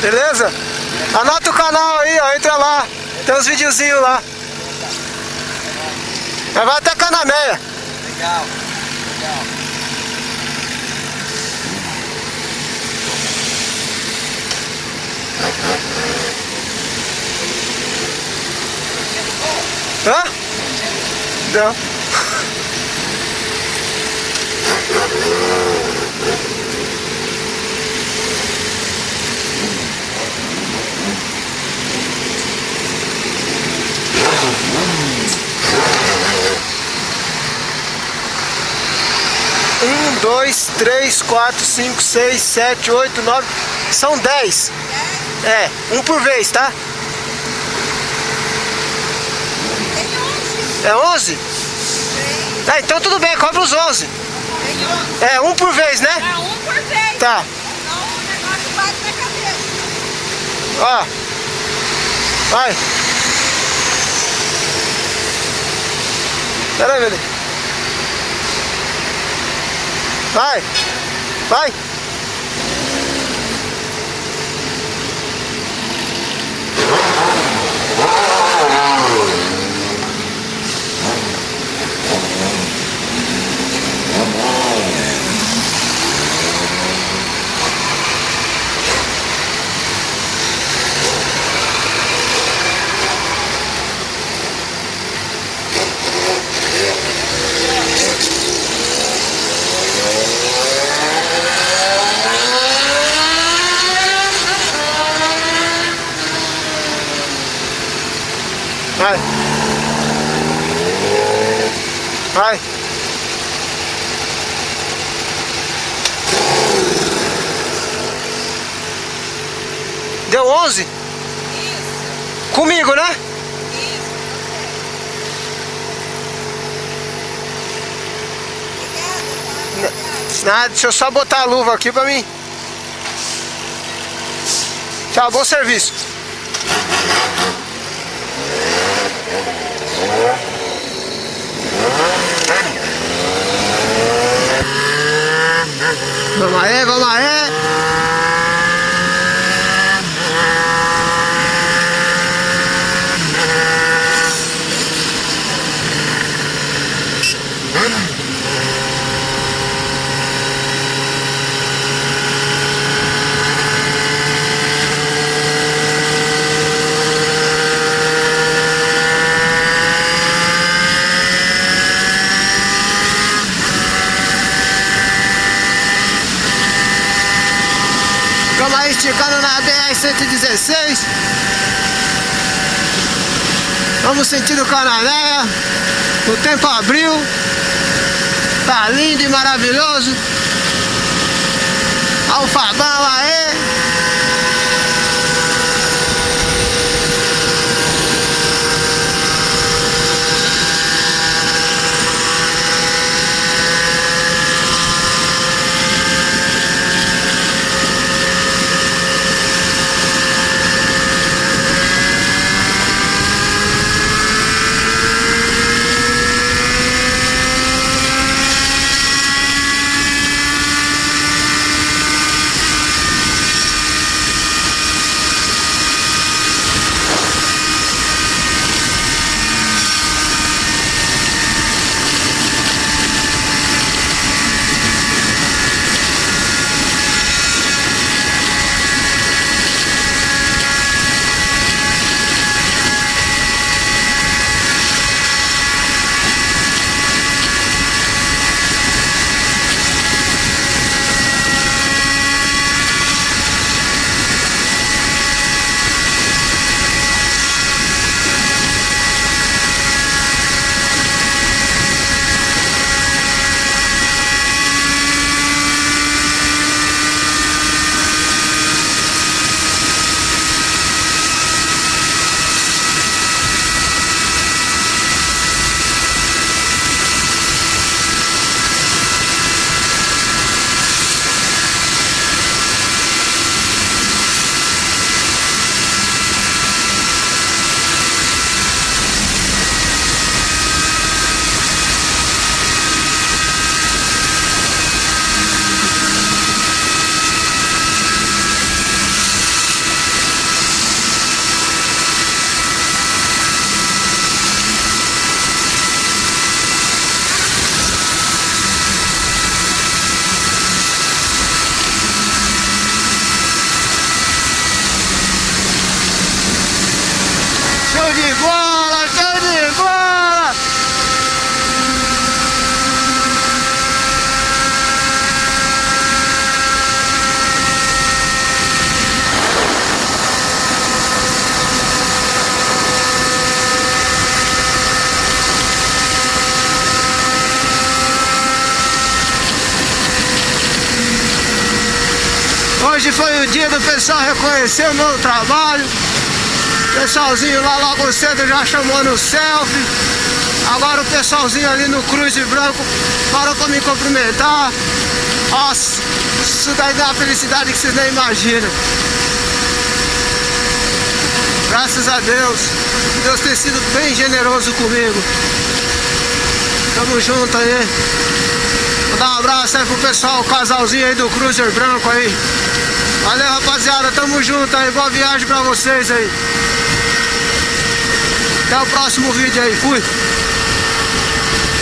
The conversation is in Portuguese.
Beleza? Anota o canal aí, ó. Entra lá. Tem uns videozinhos lá. Vai até Canaméia. Legal, legal. Hã? Não. Um, dois, três, quatro, cinco, seis, sete, oito, nove. São dez. É, um por vez, tá? É onze? É, então tudo bem, cobra os onze. É, um por vez, né? É um por vez. Tá. Senão o negócio bate na cabeça. Ó. Vai. Pera aí, velho. Vai. Vai. Vai. Vai. Deu 11? Isso, Comigo, né? tá? Nada, deixa eu só botar a luva aqui pra mim. Tchau, bom serviço. Vamos aí, vamos aí. Esticando na BR-116. Vamos sentindo Canané. O tempo abriu. Tá lindo e maravilhoso. Alfabão aí. Hoje foi o dia do pessoal reconhecer o meu trabalho. Pessoalzinho lá logo cedo já chamou no selfie. Agora o pessoalzinho ali no Cruz de Branco parou pra me cumprimentar. Nossa, isso daí dá uma felicidade que vocês nem imaginam. Graças a Deus, Deus tem sido bem generoso comigo. Tamo junto aí. Vou dar um abraço aí pro pessoal, o casalzinho aí do Cruiser Branco aí. Valeu rapaziada, tamo junto aí, boa viagem pra vocês aí. Até o próximo vídeo aí, fui!